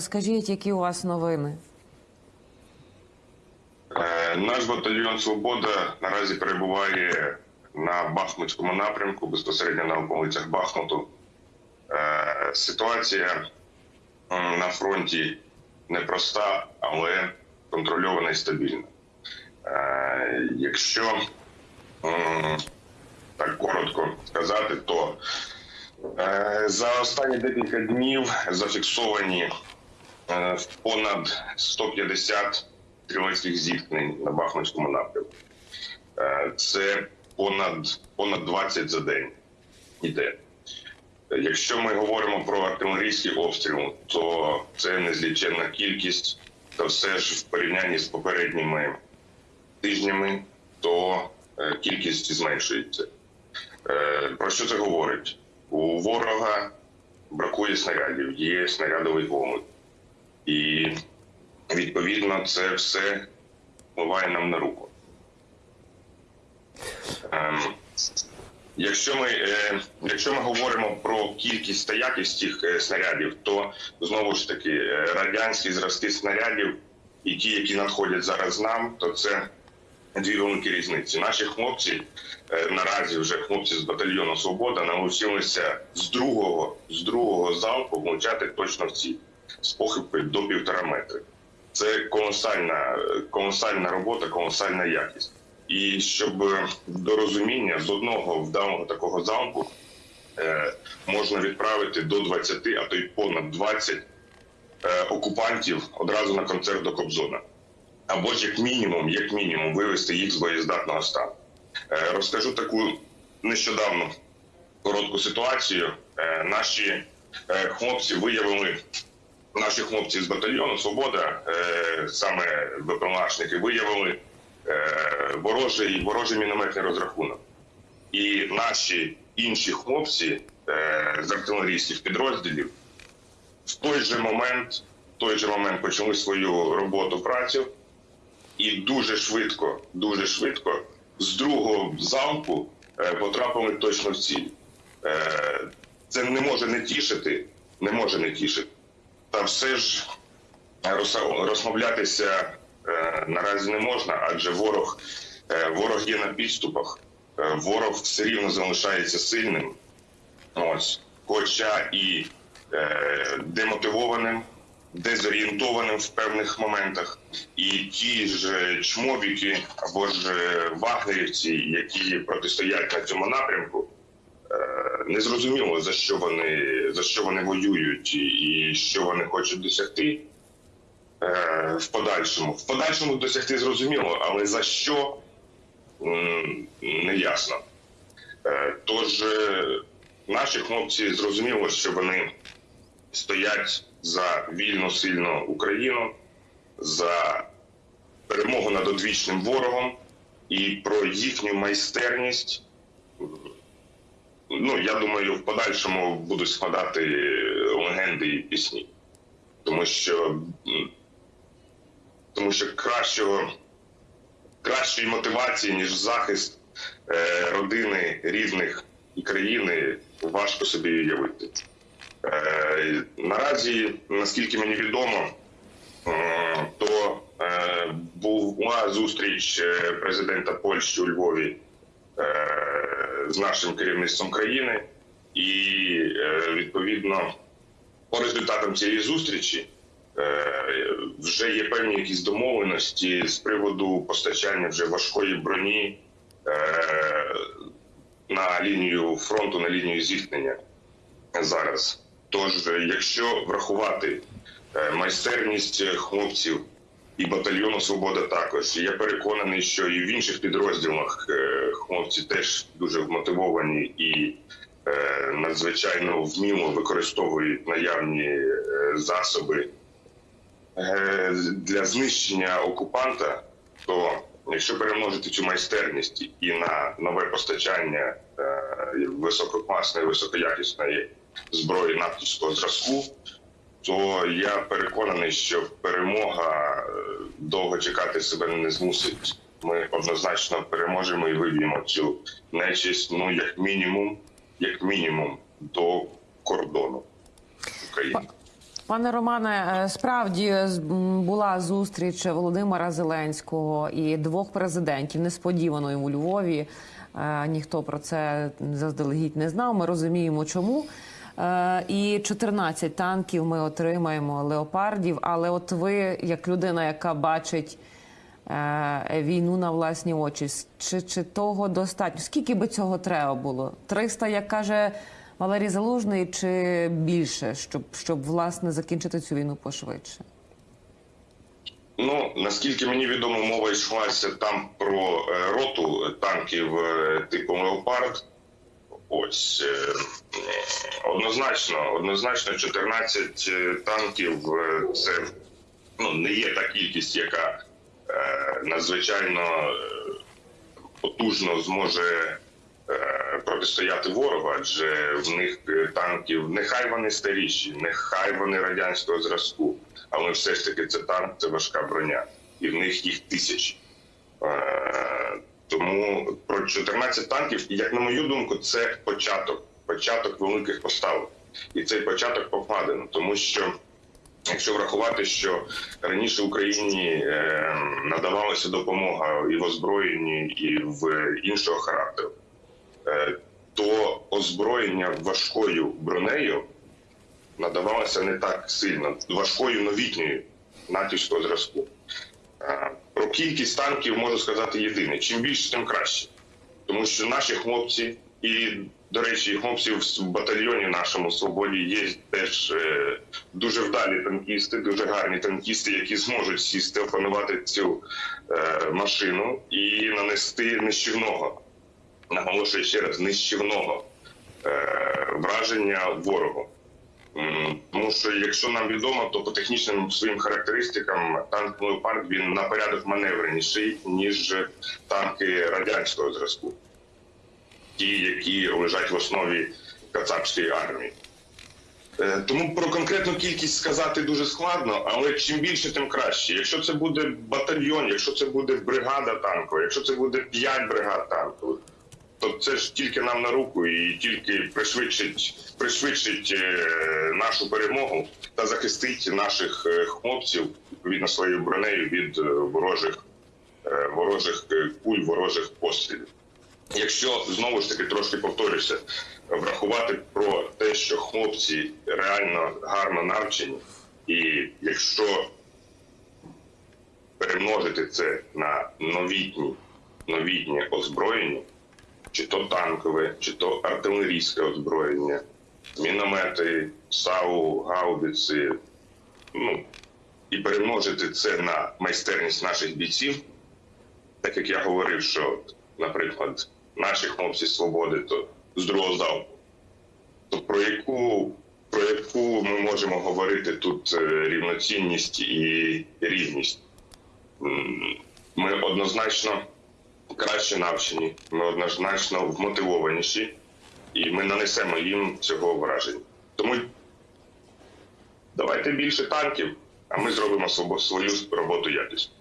Скажіть, які у вас новини? Е, Наш батальйон Свобода наразі перебуває на Бахмутському напрямку, безпосередньо на околицях Бахмуту. Е, Ситуація на фронті непроста, але контрольована і стабільна. Е, Якщо так коротко сказати, то за останні декілька днів зафіксовані понад 150 стрілецьких зіткнень на Бахмутському напрямку. Е, Це понад, понад 20 за день іде. Якщо ми говоримо про артилерійський обстріл, то це незліченна кількість, та все ж в порівнянні з попередніми тижнями, то е, кількість зменшується. Е, Про що це говорить? У ворога бракує снарядів, є снарядовий голод. І відповідно це все впливає нам на руку. Ем, Якщо ми, е, якщо ми говоримо про кількість та якість цих е, снарядів, то знову ж таки е, радянські зразки снарядів і ті, які надходять зараз нам, то це дві великі різниці. Наші хлопці е, наразі вже хлопці з батальйону Свобода навчилися з другого з другого залпу влучати точно в ціль з похибкою до півтора метри. Це колосальна, колосальна робота, колосальна якість. І щоб е, до розуміння з одного вдалого такого залпу е, можна відправити до 20, а то й понад 20 е, окупантів одразу на концерт до Кобзона. Або ж як мінімум, як мінімум, вивести їх з боєздатного стану. Е, розкажу таку нещодавно коротку ситуацію. Е, наші е, хлопці виявили наші хлопці з батальйону Свобода, е, саме ВПМАшники, виявили е, ворожий, ворожий мінометний розрахунок. І наші інші хлопці е, з артилерійських підрозділів в той же момент, в той же момент почали свою роботу працю і дуже швидко, дуже швидко з другого залпу потрапили точно в ціль. Це не може не тішити, не може не тішити. Та все ж розса- розмовлятися е, наразі не можна, адже ворог, е, ворог є на підступах, е, ворог все рівно залишається сильним. Ось, хоча і е, демотивованим, дезорієнтованим в певних моментах, і ті ж чмобіки або ж е, вагнерівці, які протистоять на цьому напрямку, е, не зрозуміло за що вони за що вони воюють і, що вони хочуть досягти е, в подальшому. В подальшому досягти зрозуміло, але за що не ясно. Е, Тож наші хлопці зрозуміло, що вони стоять за вільну сильну Україну, за перемогу над одвічним ворогом і про їхню майстерність. Ну, я думаю, в подальшому будуть складати легенди і пісні, тому що, тому що кращого, кращої мотивації, ніж захист е, родини, рідних і країни, важко собі уявити. Е, наразі, наскільки мені відомо, е, то е, була зустріч е, президента Польщі у Львові е, з нашим керівництвом країни, і е, відповідно по результатам цієї зустрічі е, вже є певні якісь домовленості з приводу постачання вже важкої броні е, на лінію фронту, на лінію зіткнення зараз. Тож, е, якщо врахувати е, майстерність е, хлопців і батальйону Свобода також, я переконаний, що і в інших підрозділах е, хлопці теж дуже вмотивовані і е, надзвичайно вміло використовують наявні е, засоби. Для знищення окупанта, то якщо перемножити цю майстерність і на нове постачання висококласної, високоякісної зброї натівського зразку, то я переконаний, що перемога довго чекати себе не змусить. Ми однозначно переможемо і виб'ємо цю нечисть, ну як мінімум, як мінімум, до кордону України. Пане Романе, е, справді з- була зустріч Володимира Зеленського і двох президентів несподівано у Львові. Е, Ніхто про це заздалегідь не знав. Ми розуміємо, чому. Е, І 14 танків ми отримаємо леопардів. Але от ви, як людина, яка бачить е, війну на власні очі, чи, чи того достатньо? Скільки би цього треба було? 300, як каже Валерій Залужний, чи більше, щоб, щоб власне закінчити цю війну пошвидше? Ну наскільки мені відомо, мова йшлася там про е, роту танків типу Леопард. Ось е, однозначно, однозначно, 14 танків е, це ну не є та кількість, яка е, надзвичайно е, потужно зможе е, протистояти ворогу, адже в них е, танків нехай вони старіші, нехай вони радянського зразку, але все ж таки це танк, це важка броня, і в них їх тисячі. Тому про 14 танків, як на мою думку, це початок, початок великих поставок. І цей початок покладено, тому що якщо врахувати, що раніше Україні е, надавалася допомога і в озброєнні, і в іншого характеру, е, то озброєння важкою бронею надавалося не так сильно, важкою новітньою натівського зразку. Е, Про кількість танків можу сказати єдине: чим більше, тим краще. Тому що наші хлопці, і, до речі, хлопців в батальйоні нашому свободі є теж е, дуже вдалі танкісти, дуже гарні танкісти, які зможуть сісти, опанувати цю е, машину і нанести нищівного, наголошую ще раз, нищівного враження ворогу. Тому що, якщо нам відомо, то по технічним своїм характеристикам танк Леопард він на порядок маневреніший, ніж танки радянського зразку, ті, які лежать в основі кацапської армії. Е, Тому про конкретну кількість сказати дуже складно, але чим більше, тим краще. Якщо це буде батальйон, якщо це буде бригада танкова, якщо це буде 5 бригад танкових, то це ж тільки нам на руку і тільки пришвидшить, пришвидшить е, нашу перемогу та захистить наших е, хлопців відповідно своєю бронею від е, ворожих, ворожих куль, ворожих пострілів. Якщо знову ж таки трошки повторюся, врахувати про те, що хлопці реально гарно навчені, і якщо перемножити це на новітні, новітнє озброєння, чи то танкове, чи то артилерійське озброєння, міномети, САУ, гаубиці, ну і перемножити це на майстерність наших бійців, так як я говорив, що, наприклад, наші хлопці свободи то з другого залпу, то про яку, про яку ми можемо говорити тут е, рівноцінність і рівність? Ми однозначно краще навчені, ми однозначно вмотивованіші, і ми нанесемо їм цього враження. Тому давайте більше танків, а ми зробимо свою роботу якісно.